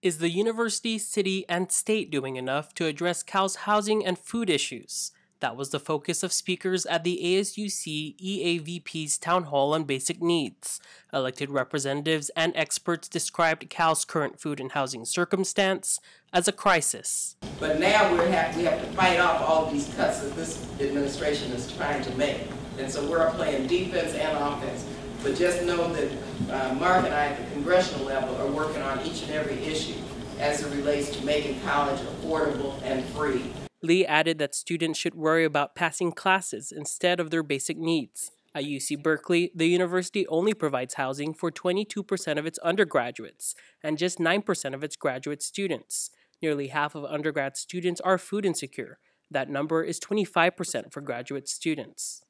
Is the university, city, and state doing enough to address Cal's housing and food issues? That was the focus of speakers at the ASUC EAVP's Town Hall on Basic Needs. Elected representatives and experts described Cal's current food and housing circumstance as a crisis. But now we have, we have to fight off all of these cuts that this administration is trying to make. And so we're playing defense and offense. But just know that uh, Mark and I at the congressional level are working on each and every issue as it relates to making college affordable and free. Lee added that students should worry about passing classes instead of their basic needs. At UC Berkeley, the university only provides housing for 22% of its undergraduates and just 9% of its graduate students. Nearly half of undergrad students are food insecure. That number is 25% for graduate students.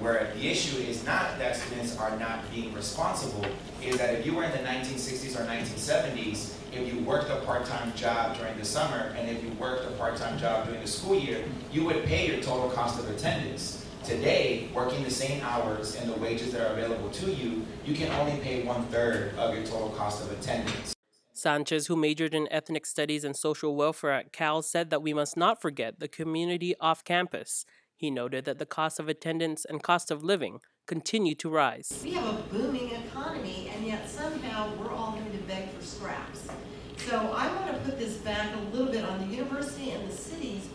Where the issue is not that students are not being responsible, is that if you were in the 1960s or 1970s, if you worked a part-time job during the summer and if you worked a part-time job during the school year, you would pay your total cost of attendance. Today, working the same hours and the wages that are available to you, you can only pay one-third of your total cost of attendance. Sanchez, who majored in ethnic studies and social welfare at Cal, said that we must not forget the community off campus he noted that the cost of attendance and cost of living continue to rise. We have a booming economy, and yet somehow we're all having to beg for scraps. So I want to put this back a little bit on the university and the cities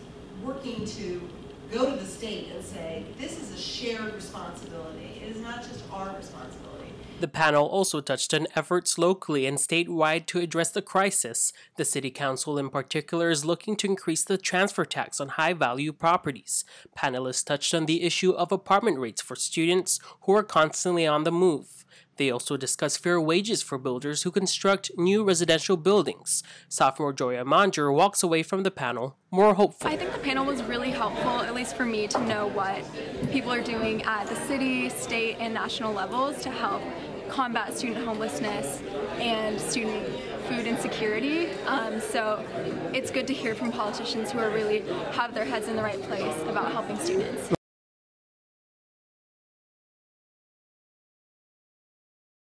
working to go to the state and say, this is a shared responsibility. It is not just our responsibility. The panel also touched on efforts locally and statewide to address the crisis. The City Council, in particular, is looking to increase the transfer tax on high value properties. Panelists touched on the issue of apartment rates for students who are constantly on the move. They also discussed fair wages for builders who construct new residential buildings. Sophomore Joya Manger walks away from the panel more hopeful. I think the panel was really helpful, at least for me, to know what people are doing at the city, state, and national levels to help combat student homelessness and student food insecurity. Um, so it's good to hear from politicians who are really have their heads in the right place about helping students.